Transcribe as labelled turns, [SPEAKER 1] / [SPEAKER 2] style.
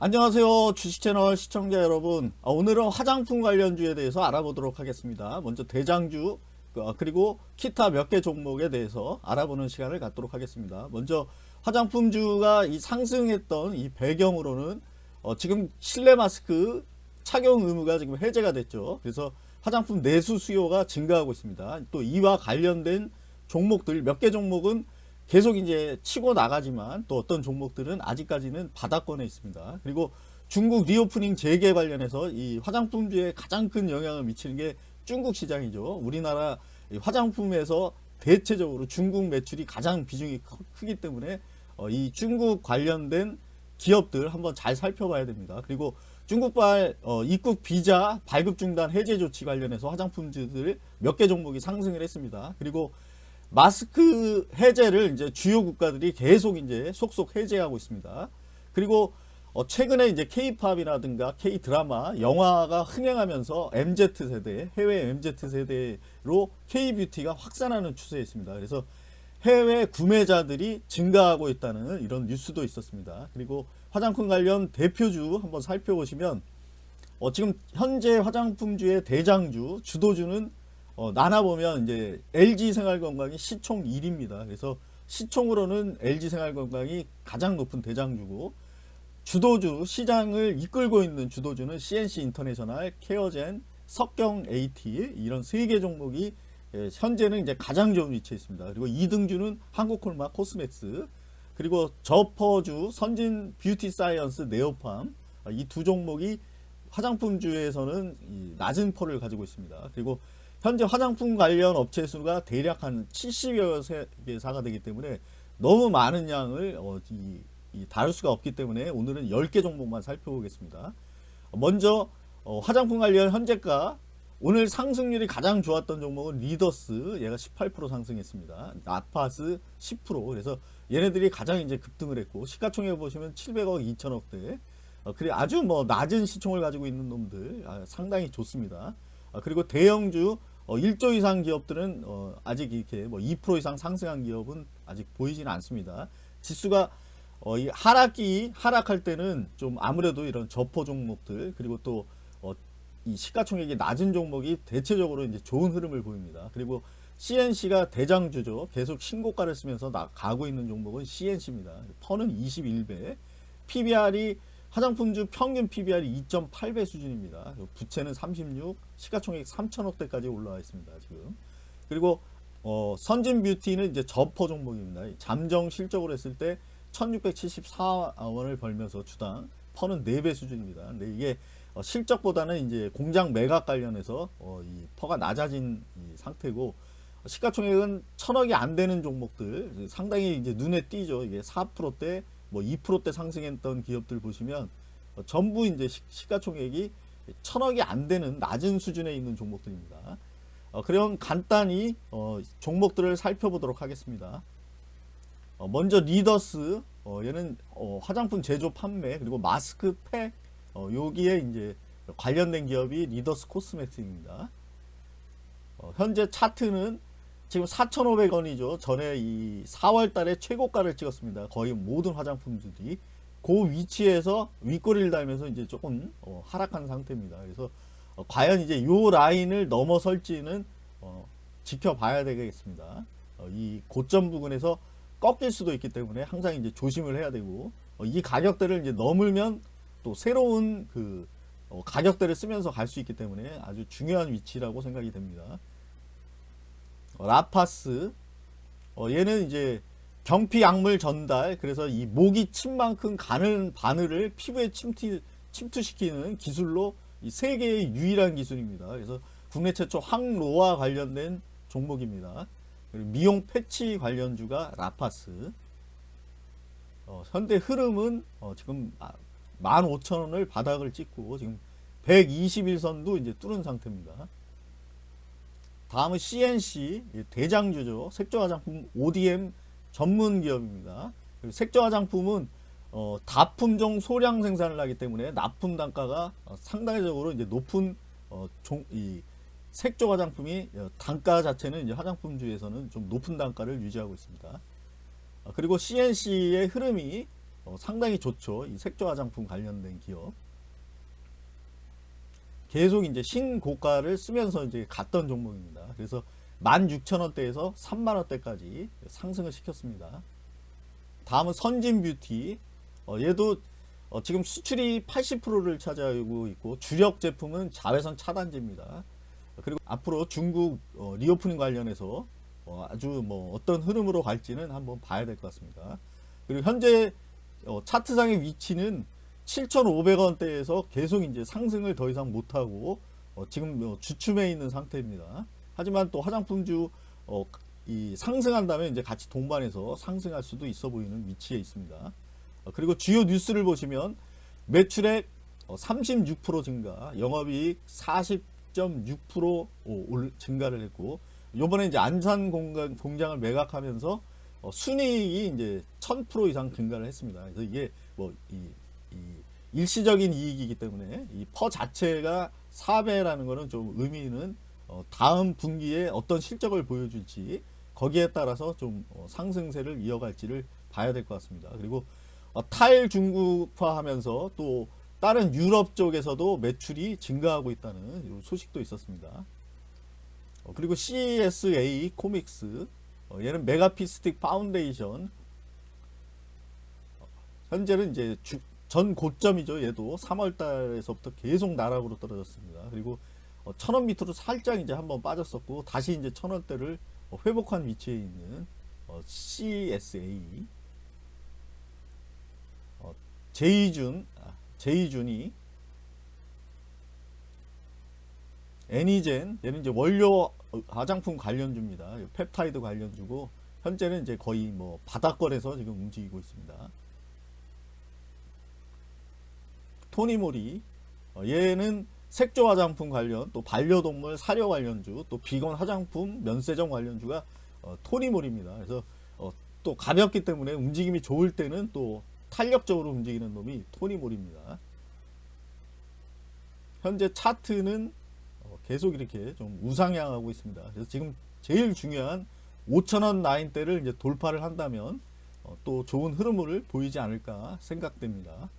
[SPEAKER 1] 안녕하세요 주식채널 시청자 여러분. 아, 오늘은 화장품 관련주에 대해서 알아보도록 하겠습니다. 먼저 대장주 어, 그리고 기타 몇 개 종목에 대해서 알아보는 시간을 갖도록 하겠습니다. 먼저 화장품주가 이 상승했던 이 배경으로는 어, 지금 실내 마스크 착용 의무가 지금 해제가 됐죠. 그래서 화장품 내수 수요가 증가하고 있습니다. 또 이와 관련된 종목들 몇 개 종목은 계속 이제 치고 나가지만 또 어떤 종목들은 아직까지는 바닥권에 있습니다. 그리고 중국 reopening 재개 관련해서 이 화장품주에 가장 큰 영향을 미치는 게 중국 시장이죠. 우리나라 화장품에서 대체적으로 중국 매출이 가장 비중이 크기 때문에 어, 이 중국 관련된 기업들 한번 잘 살펴봐야 됩니다. 그리고 중국발 어, 입국 비자 발급 중단 해제 조치 관련해서 화장품주들 몇 개 종목이 상승을 했습니다. 그리고 마스크 해제를 이제 주요 국가들이 계속 이제 속속 해제하고 있습니다. 그리고 어 최근에 이제 K-팝이라든가 K-드라마, 영화가 흥행하면서 MZ세대, 해외 MZ세대로 K-뷰티가 확산하는 추세에 있습니다. 그래서 해외 구매자들이 증가하고 있다는 이런 뉴스도 있었습니다. 그리고 화장품 관련 대표주 한번 살펴보시면 어 지금 현재 화장품주의 대장주, 주도주는 어, 나눠보면 이제 LG생활건강이 시총 1위입니다. 그래서 시총으로는 LG생활건강이 가장 높은 대장주고 주도주 시장을 이끌고 있는 주도주는 CNC 인터내셔널, 케어젠, 석경 AT 이런 세 개 종목이 예, 현재는 이제 가장 좋은 위치에 있습니다. 그리고 2등주는 한국콜마 코스맥스 그리고 저PER주 선진 뷰티 사이언스 네오팜 이 두 종목이 화장품주에서는 낮은 퍼를 가지고 있습니다. 그리고 현재 화장품 관련 업체 수가 대략 한 70여 개사가 되기 때문에 너무 많은 양을 어, 이, 이 다룰 수가 없기 때문에 오늘은 10개 종목만 살펴보겠습니다. 먼저 어, 화장품 관련 현재가 오늘 상승률이 가장 좋았던 종목은 리더스 얘가 18% 상승했습니다. 아파스 10% 그래서 얘네들이 가장 이제 급등을 했고 시가총액 보시면 700억 2천억대 어, 그래 아주 뭐 낮은 시총을 가지고 있는 놈들 아, 상당히 좋습니다. 아, 그리고 대형주 어, 1조 이상 기업들은 어, 아직 이렇게 뭐 2% 이상 상승한 기업은 아직 보이지는 않습니다. 지수가 어, 이 하락기 하락할 때는 좀 아무래도 이런 저포 종목들 그리고 또 어, 이 시가총액이 낮은 종목이 대체적으로 이제 좋은 흐름을 보입니다. 그리고 CNC가 대장주죠. 계속 신고가를 쓰면서 나, 가고 있는 종목은 CNC입니다. 퍼는 21배, PBR이 화장품주 평균 PBR이 2.8배 수준입니다. 부채는 36, 시가총액 3천억대까지 올라와 있습니다. 지금. 그리고 어, 선진 뷰티는 이제 저PER 종목입니다. 잠정 실적으로 했을 때 1674원을 벌면서 주당 PER는 4배 수준입니다. 근데 이게 어, 실적보다는 이제 공장 매각 관련해서 어, 이 PER가 낮아진 상태고 시가총액은 천억이 안 되는 종목들 상당히 이제 눈에 띄죠. 이게 4%대 뭐 2%대 상승했던 기업들 보시면 어, 전부 이제 시가총액이 천억이 안 되는 낮은 수준에 있는 종목들입니다. 어, 그럼 간단히 어, 종목들을 살펴보도록 하겠습니다. 어, 먼저 리더스 어, 얘는 어, 화장품 제조 판매 그리고 마스크 팩 여기에 이제 관련된 기업이 리더스 코스메틱입니다. 현재 차트는 지금 4,500원이죠. 전에 이 4월 달에 최고가를 찍었습니다. 거의 모든 화장품들이 그 위치에서 윗꼬리를 달면서 이제 조금 어, 하락한 상태입니다. 그래서 어, 과연 이제 요 라인을 넘어설지는 어, 지켜봐야 되겠습니다. 어, 이 고점 부근에서 꺾일 수도 있기 때문에 항상 이제 조심을 해야 되고 어, 이 가격대를 이제 넘으면 또 새로운 그 어, 가격대를 쓰면서 갈 수 있기 때문에 아주 중요한 위치라고 생각이 됩니다. 라파스 어, 얘는 이제 경피 약물 전달 그래서 이 모기 침만큼 가는 바늘을 피부에 침투, 침투시키는 기술로 이 세계의 유일한 기술입니다. 그래서 국내 최초 항로와 관련된 종목입니다. 미용 패치 관련주가 라파스 어, 현대 흐름은 어, 지금 15,000원을 아, 바닥을 찍고 지금 121선도 이제 뚫은 상태입니다. 다음은 CNC 대장주죠. 색조화장품 ODM 전문 기업입니다. 색조화장품은 어, 다품종 소량 생산을 하기 때문에 납품 단가가 어, 상당적으로 이제 높은 어, 종, 이 색조 화장품이 어, 단가 자체는 이제 화장품주에서는 좀 높은 단가를 유지하고 있습니다. 어, 그리고 CNC의 흐름이 어, 상당히 좋죠. 이 색조 화장품 관련된 기업. 계속 이제 신고가를 쓰면서 이제 갔던 종목입니다. 그래서 16,000원대에서 3만원대까지 상승을 시켰습니다. 다음은 선진뷰티. 어, 얘도 어, 지금 수출이 80%를 차지하고 있고 주력 제품은 자외선 차단제입니다. 그리고 앞으로 중국 어, reopening 관련해서 어, 아주 뭐 어떤 흐름으로 갈지는 한번 봐야 될 것 같습니다. 그리고 현재 어, 차트상의 위치는 7,500원대에서 계속 이제 상승을 더 이상 못하고 어, 지금 뭐 주춤해 있는 상태입니다. 하지만 또 화장품주 어, 이 상승한다면 이제 같이 동반해서 상승할 수도 있어 보이는 위치에 있습니다. 어, 그리고 주요 뉴스를 보시면 매출액 어, 36% 증가, 영업이익 40.6%올 증가를 했고 요번에 이제 안산 공간, 공장을 매각하면서 어, 순이익이 이제 1000% 이상 증가를 했습니다. 그래서 이게 뭐 이, 이 일시적인 이익이기 때문에 이 퍼 자체가 4배라는 것은 좀 의미는 어, 다음 분기에 어떤 실적을 보여줄지 거기에 따라서 좀 어, 상승세를 이어갈지를 봐야 될 것 같습니다. 그리고 어, 탈중국화하면서 또 다른 유럽 쪽에서도 매출이 증가하고 있다는 소식도 있었습니다. 어, 그리고 CSA 코스믹 어, 얘는 메가피 스틱 파운데이션 어, 현재는 이제 주, 전 고점이죠. 얘도 3월 달에서부터 계속 나락으로 떨어졌습니다. 그리고 어, 천원 밑으로 살짝 이제 한번 빠졌었고 다시 이제 천원대를 어, 회복한 위치에 있는 어, CSA 어, 제이준 아, 제이준이 애니젠 얘는 이제 원료 화장품 관련주입니다. 펩타이드 관련주고 현재는 이제 거의 뭐 바닥권에서 지금 움직이고 있습니다. 토니모리 어, 얘는 색조 화장품 관련 또 반려동물 사료 관련주 또 비건 화장품 면세점 관련주가 어, 토니몰입니다. 그래서 어, 또 가볍기 때문에 움직임이 좋을 때는 또 탄력적으로 움직이는 놈이 토니몰입니다. 현재 차트는 어, 계속 이렇게 좀 우상향하고 있습니다. 그래서 지금 제일 중요한 5천원 라인대를 이제 돌파를 한다면 어, 또 좋은 흐름을 보이지 않을까 생각됩니다.